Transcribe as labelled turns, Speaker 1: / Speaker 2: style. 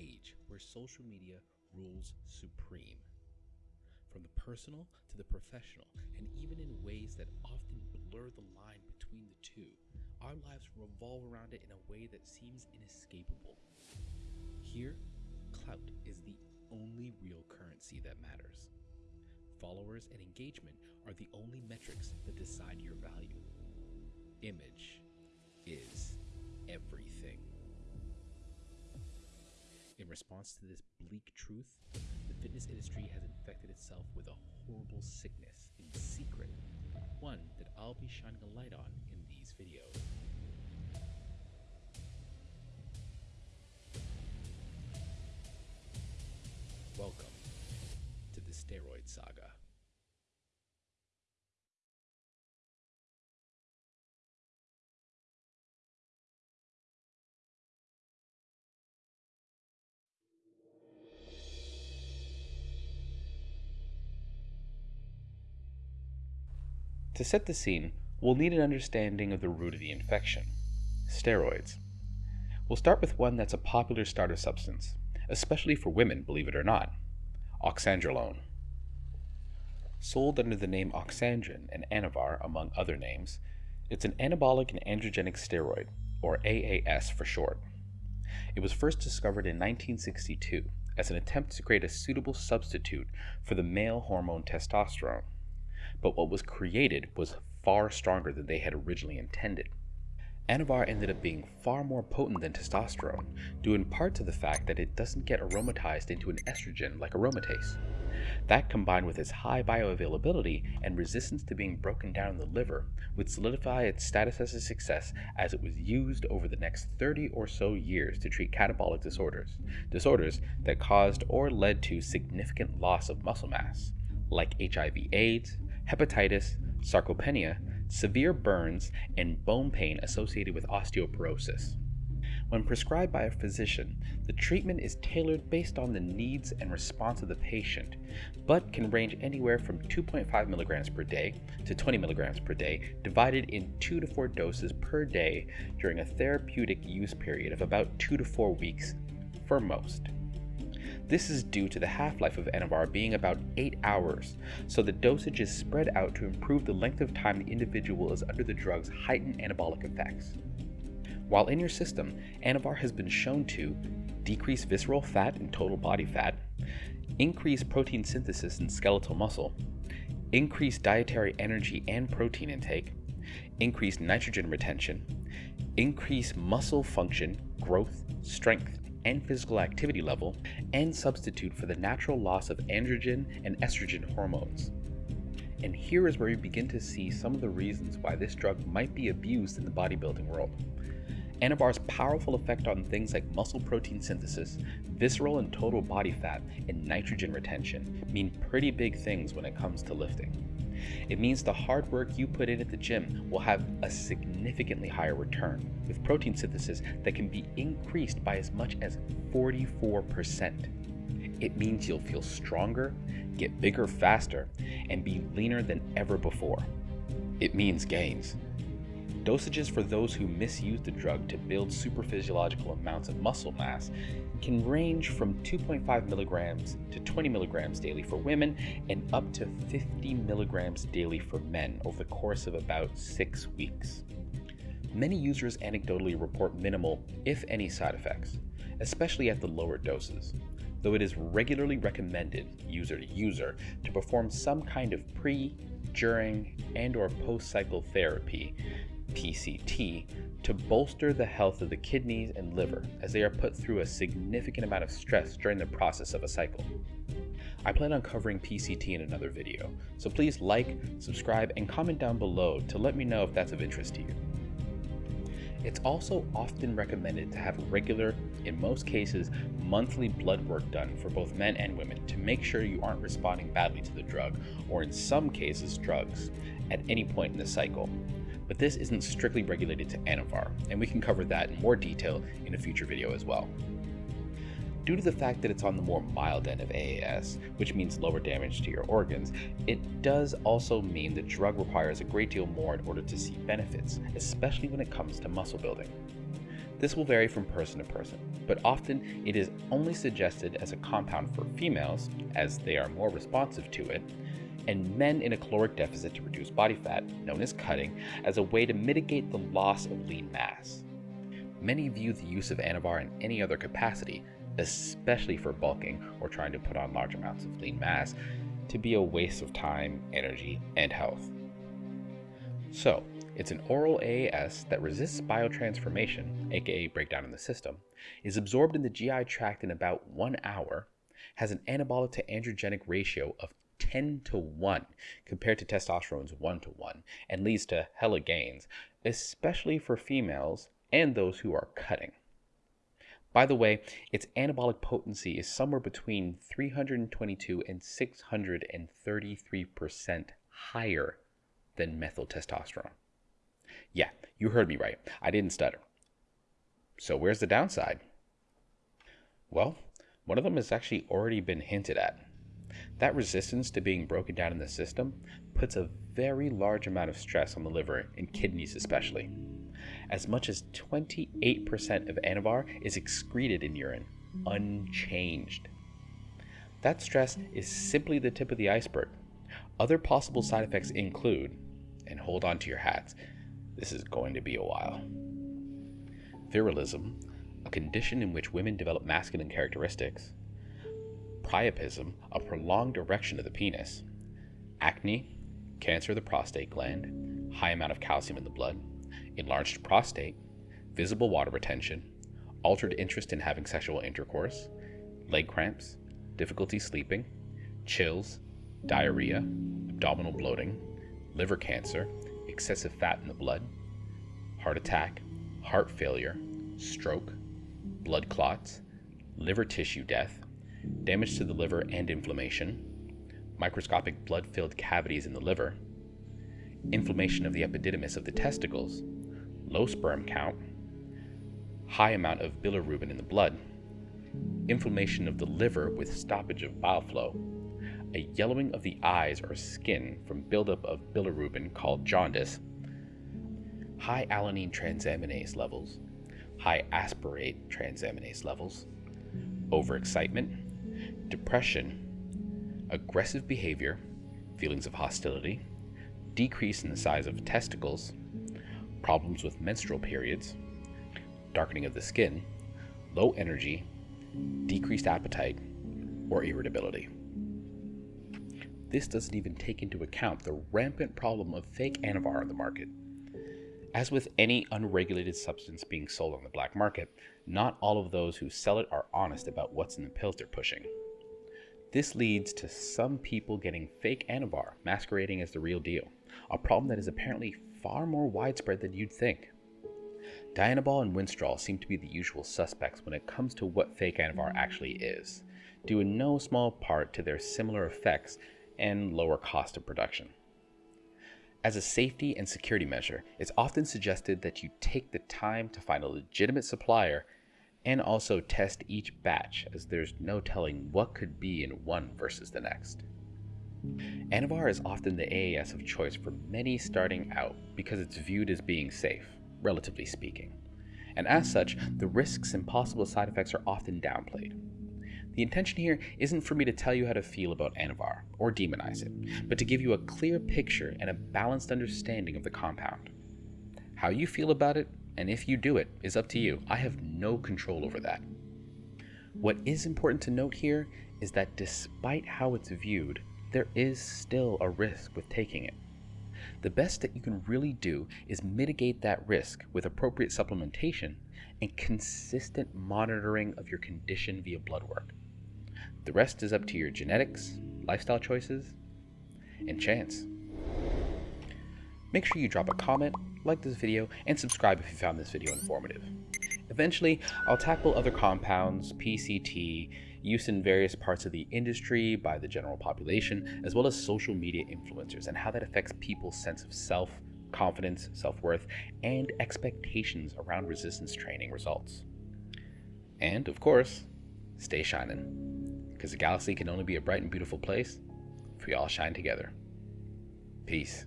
Speaker 1: age where social media rules supreme. From the personal to the professional, and even in ways that often blur the line between the two, our lives revolve around it in a way that seems inescapable. Here, clout is the only real currency that matters. Followers and engagement are the only metrics that decide your value. Image is everything. In response to this bleak truth, the fitness industry has infected itself with a horrible sickness in secret, one that I'll be shining a light on in these videos. Welcome to the Steroid Saga. To set the scene, we'll need an understanding of the root of the infection steroids. We'll start with one that's a popular starter substance, especially for women, believe it or not oxandrolone. Sold under the name Oxandrin and Anavar, among other names, it's an anabolic and androgenic steroid, or AAS for short. It was first discovered in 1962 as an attempt to create a suitable substitute for the male hormone testosterone but what was created was far stronger than they had originally intended. Anavar ended up being far more potent than testosterone, due in part to the fact that it doesn't get aromatized into an estrogen like aromatase. That combined with its high bioavailability and resistance to being broken down in the liver would solidify its status as a success as it was used over the next 30 or so years to treat catabolic disorders, disorders that caused or led to significant loss of muscle mass, like HIV AIDS, hepatitis, sarcopenia, severe burns, and bone pain associated with osteoporosis. When prescribed by a physician, the treatment is tailored based on the needs and response of the patient, but can range anywhere from 2.5 milligrams per day to 20 milligrams per day, divided in 2 to 4 doses per day during a therapeutic use period of about 2 to 4 weeks for most. This is due to the half-life of Anavar being about 8 hours, so the dosage is spread out to improve the length of time the individual is under the drug's heightened anabolic effects. While in your system, Anavar has been shown to decrease visceral fat and total body fat, increase protein synthesis in skeletal muscle, increase dietary energy and protein intake, increase nitrogen retention, increase muscle function, growth, strength, and physical activity level, and substitute for the natural loss of androgen and estrogen hormones. And here is where you begin to see some of the reasons why this drug might be abused in the bodybuilding world. Anavar's powerful effect on things like muscle protein synthesis, visceral and total body fat, and nitrogen retention mean pretty big things when it comes to lifting. It means the hard work you put in at the gym will have a significantly higher return, with protein synthesis that can be increased by as much as 44%. It means you'll feel stronger, get bigger faster, and be leaner than ever before. It means gains. Dosages for those who misuse the drug to build superphysiological amounts of muscle mass can range from 2.5 milligrams to 20 milligrams daily for women and up to 50 milligrams daily for men over the course of about six weeks. Many users anecdotally report minimal, if any, side effects, especially at the lower doses, though it is regularly recommended, user to user, to perform some kind of pre, during, and or post-cycle therapy PCT, to bolster the health of the kidneys and liver as they are put through a significant amount of stress during the process of a cycle. I plan on covering PCT in another video, so please like, subscribe, and comment down below to let me know if that's of interest to you. It's also often recommended to have regular, in most cases, monthly blood work done for both men and women to make sure you aren't responding badly to the drug, or in some cases drugs, at any point in the cycle, but this isn't strictly regulated to Anavar, and we can cover that in more detail in a future video as well. Due to the fact that it's on the more mild end of AAS, which means lower damage to your organs, it does also mean the drug requires a great deal more in order to see benefits, especially when it comes to muscle building. This will vary from person to person, but often it is only suggested as a compound for females, as they are more responsive to it, and men in a caloric deficit to reduce body fat, known as cutting, as a way to mitigate the loss of lean mass. Many view the use of Anavar in any other capacity, especially for bulking or trying to put on large amounts of lean mass, to be a waste of time, energy, and health. So, it's an oral AAS that resists biotransformation, aka breakdown in the system, is absorbed in the GI tract in about one hour, has an anabolic to androgenic ratio of 10 to 1 compared to testosterone's 1 to 1 and leads to hella gains, especially for females and those who are cutting. By the way, its anabolic potency is somewhere between 322 and 633% higher than methyl testosterone. Yeah, you heard me right. I didn't stutter. So, where's the downside? Well, one of them has actually already been hinted at. That resistance to being broken down in the system puts a very large amount of stress on the liver and kidneys, especially. As much as 28% of Anavar is excreted in urine, unchanged. That stress is simply the tip of the iceberg. Other possible side effects include, and hold on to your hats, this is going to be a while. Virilism, a condition in which women develop masculine characteristics, priapism, a prolonged erection of the penis, acne, cancer of the prostate gland, high amount of calcium in the blood, enlarged prostate, visible water retention, altered interest in having sexual intercourse, leg cramps, difficulty sleeping, chills, diarrhea, abdominal bloating, liver cancer, excessive fat in the blood, heart attack, heart failure, stroke, blood clots, liver tissue death, damage to the liver and inflammation, microscopic blood filled cavities in the liver, inflammation of the epididymis of the testicles, low sperm count, high amount of bilirubin in the blood, inflammation of the liver with stoppage of bile flow, a yellowing of the eyes or skin from buildup of bilirubin called jaundice, high alanine transaminase levels, high aspartate transaminase levels, overexcitement, depression, aggressive behavior, feelings of hostility, decrease in the size of testicles, problems with menstrual periods, darkening of the skin, low energy, decreased appetite, or irritability. This doesn't even take into account the rampant problem of fake Anavar on the market. As with any unregulated substance being sold on the black market, not all of those who sell it are honest about what's in the pills they're pushing. This leads to some people getting fake Anavar masquerading as the real deal, a problem that is apparently far more widespread than you'd think. Dianabol and Winstrol seem to be the usual suspects when it comes to what fake Anavar actually is, due in no small part to their similar effects and lower cost of production. As a safety and security measure, it's often suggested that you take the time to find a legitimate supplier and also test each batch as there's no telling what could be in one versus the next. Anavar is often the AAS of choice for many starting out because it's viewed as being safe, relatively speaking. And as such, the risks and possible side effects are often downplayed. The intention here isn't for me to tell you how to feel about Anavar or demonize it, but to give you a clear picture and a balanced understanding of the compound. How you feel about it and if you do it is up to you. I have no control over that. What is important to note here is that despite how it's viewed, there is still a risk with taking it. The best that you can really do is mitigate that risk with appropriate supplementation and consistent monitoring of your condition via blood work. The rest is up to your genetics, lifestyle choices, and chance. Make sure you drop a comment, like this video, and subscribe if you found this video informative. Eventually, I'll tackle other compounds, PCT, use in various parts of the industry by the general population, as well as social media influencers and how that affects people's sense of self, confidence, self-worth, and expectations around resistance training results. And, of course, stay shining, because the galaxy can only be a bright and beautiful place if we all shine together. Peace.